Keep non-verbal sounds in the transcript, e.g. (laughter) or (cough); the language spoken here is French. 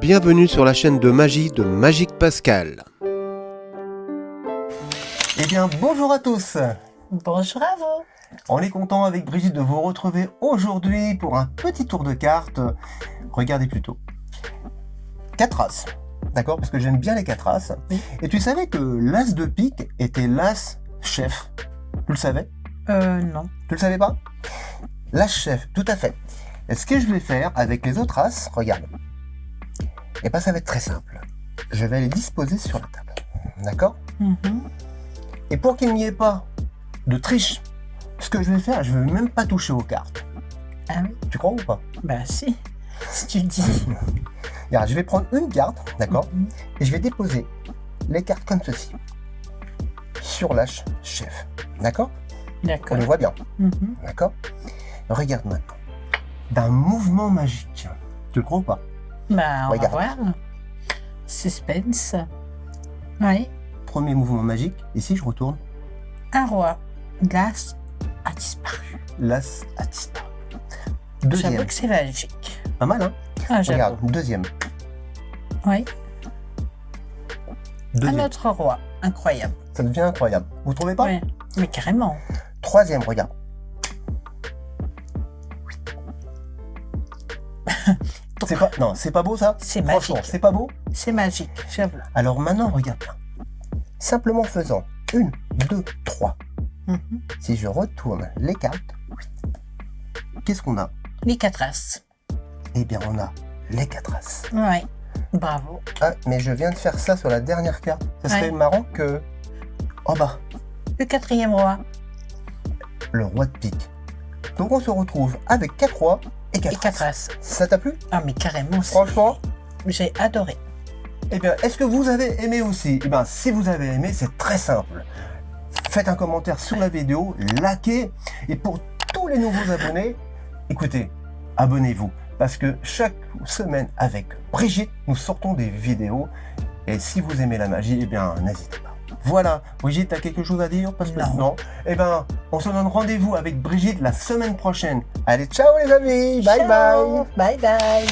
Bienvenue sur la chaîne de magie de Magique Pascal. Eh bien, bonjour à tous Bonjour à vous On est content avec Brigitte de vous retrouver aujourd'hui pour un petit tour de cartes. Regardez plutôt. Quatre as, d'accord Parce que j'aime bien les quatre as. Oui. Et tu savais que l'as de pique était l'as chef Tu le savais? Euh, non. Tu le savais pas? L'as chef, tout à fait. Et ce que je vais faire avec les autres as, regarde. Et bien, ça va être très simple. Je vais les disposer sur la table. D'accord? Mhm. Et pour qu'il n'y ait pas de triche, ce que je vais faire, je ne vais même pas toucher aux cartes. Ah oui Tu crois ou pas? Bah si, si tu le dis. (laughs) Regarde, je vais prendre une carte, d'accord? Mhm. Et je vais déposer les cartes comme ceci. Sur l'âge chef. D'accord? On D'accord. les voit bien, Mhm. d'accord? Regarde maintenant. D'un mouvement magique. Tu le crois ou pas? Bah, on Regarde. va voir. Suspense. Oui. Premier mouvement magique. Ici, je retourne. Un roi. L'as a disparu. L'as a disparu. J'avoue Deuxième. que c'est magique. Pas mal, hein Ah, j'avoue. Regarde, deuxième. Oui. Un autre roi. Incroyable. Ça devient incroyable. Vous trouvez pas? Ouais. Mais carrément. Troisième, regarde. C'est pas, non, c'est pas beau ça C'est Franchement, magique. c'est pas beau C'est magique, j'avoue. Alors maintenant, regarde. Simplement faisant une, deux, trois. Mhm. Si je retourne les cartes, qu'est-ce qu'on a Les quatre as. Eh bien, on a les quatre as. Oui. Bravo. Ah, mais je viens de faire ça sur la dernière carte. Ça serait Ouais. marrant que... Oh bah, Le quatrième roi. le roi de pique. Donc on se retrouve avec quatre rois et Et quatre, quatre as. as. Ça t'a plu? Ah, mais carrément, Franchement j'ai adoré. Eh bien, est-ce que vous avez aimé aussi? Eh bien, si vous avez aimé, c'est très simple. Faites un commentaire sous la vidéo, likez, et pour tous les nouveaux abonnés, écoutez, abonnez-vous, parce que chaque semaine avec Brigitte, nous sortons des vidéos, et si vous aimez la magie, eh bien, n'hésitez pas. Voilà, Brigitte, t'as quelque chose à dire? Parce que Non. Eh bien, on se donne rendez-vous avec Brigitte la semaine prochaine. Allez, ciao les amis, bye bye Bye bye.